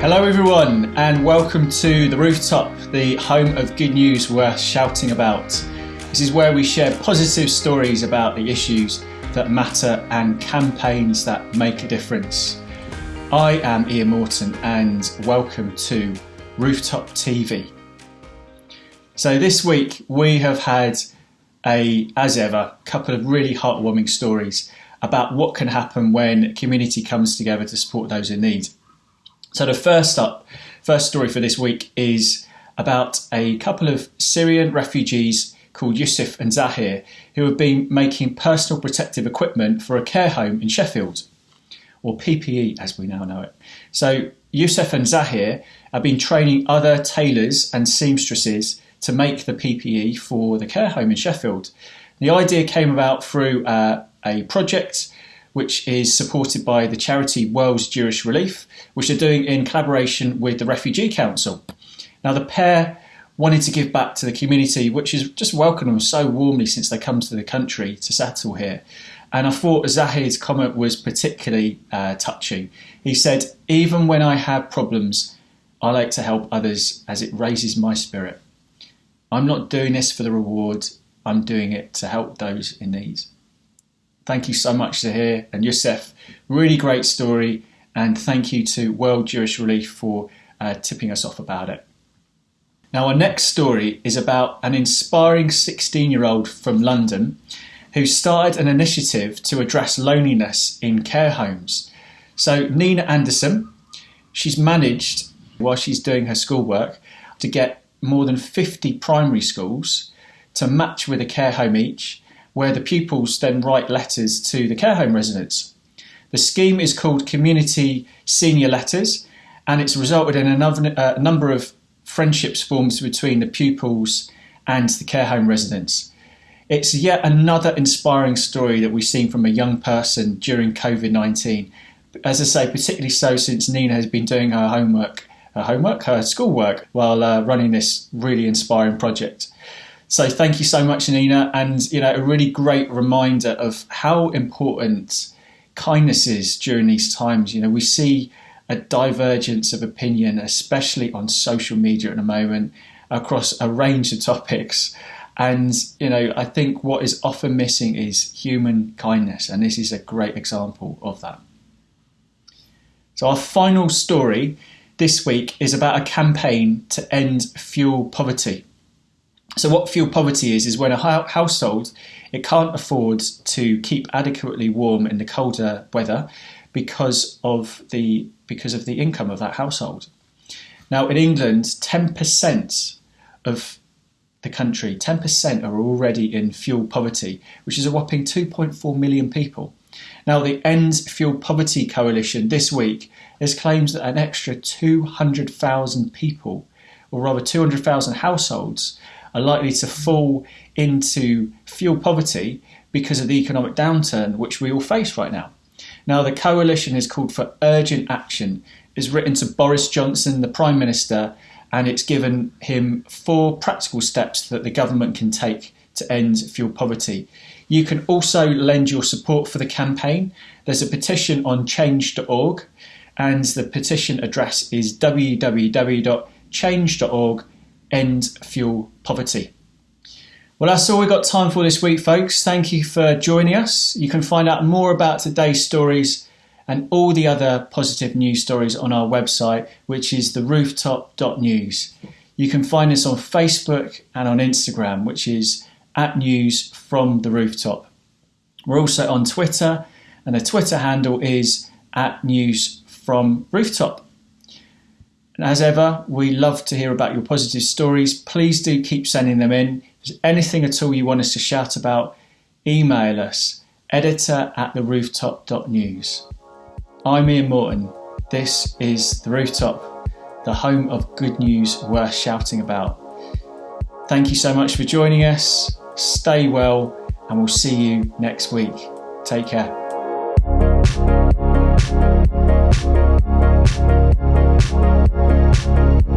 Hello, everyone, and welcome to The Rooftop, the home of good news worth shouting about. This is where we share positive stories about the issues that matter and campaigns that make a difference. I am Ian Morton, and welcome to Rooftop TV. So, this week we have had a, as ever, couple of really heartwarming stories about what can happen when community comes together to support those in need. So the first up, first story for this week is about a couple of Syrian refugees called Yusuf and Zahir who have been making personal protective equipment for a care home in Sheffield, or PPE as we now know it. So Yusuf and Zahir have been training other tailors and seamstresses to make the PPE for the care home in Sheffield. The idea came about through uh, a project which is supported by the charity World's Jewish Relief, which they're doing in collaboration with the Refugee Council. Now, the pair wanted to give back to the community, which has just welcomed them so warmly since they come to the country to settle here. And I thought Zahir's comment was particularly uh, touching. He said, Even when I have problems, I like to help others as it raises my spirit. I'm not doing this for the reward, I'm doing it to help those in need. Thank you so much, Zahir and Yusuf. Really great story, and thank you to World Jewish Relief for uh, tipping us off about it. Now, our next story is about an inspiring 16 year old from London who started an initiative to address loneliness in care homes. So, Nina Anderson, she's managed, while she's doing her schoolwork, to get more than 50 primary schools to match with a care home each where the pupils then write letters to the care home residents. The scheme is called Community Senior Letters, and it's resulted in uh, number of friendships formed between the pupils and the care home residents. It's yet another inspiring story that we've seen from a young person during COVID 19. As I say, particularly so since Nina has been doing her homework, her homework, her schoolwork, while uh, running this really inspiring project. So thank you so much, Nina, and you know a really great reminder of how important kindness is during these times. You know, we see a divergence of opinion, especially on social media at the moment, across a range of topics. And you know, I think what is often missing is human kindness, and this is a great example of that. So our final story this week is about a campaign to end fuel poverty. So what fuel poverty is is when a household it can't afford to keep adequately warm in the colder weather because of the because of the income of that household. Now in England, 10% of the country, 10% are already in fuel poverty, which is a whopping 2.4 million people. Now, the End Fuel Poverty Coalition this week has claimed that an extra 200,000 people, or rather 200,000 households, are likely to fall into fuel poverty because of the economic downturn which we all face right now. Now, the coalition has called for urgent action, is written to Boris Johnson, the Prime Minister, and it's given him four practical steps that the government can take to end fuel poverty. You can also lend your support for the campaign. There's a petition on change.org, and the petition address is www.change.org end fuel poverty. Well, that's all we've got time for this week, folks. Thank you for joining us. You can find out more about today's stories and all the other positive news stories on our website, which is therooftop.news. You can find us on Facebook and on Instagram, which is at news from the rooftop. We're also on Twitter, and the Twitter handle is at news from rooftop. And as ever, we love to hear about your positive stories. Please do keep sending them in. If there's anything at all you want us to shout about, email us editor at the rooftop.news. I'm Ian Morton. This is The Rooftop, the home of good news worth shouting about. Thank you so much for joining us. Stay well, and we'll see you next week. Take care. Thank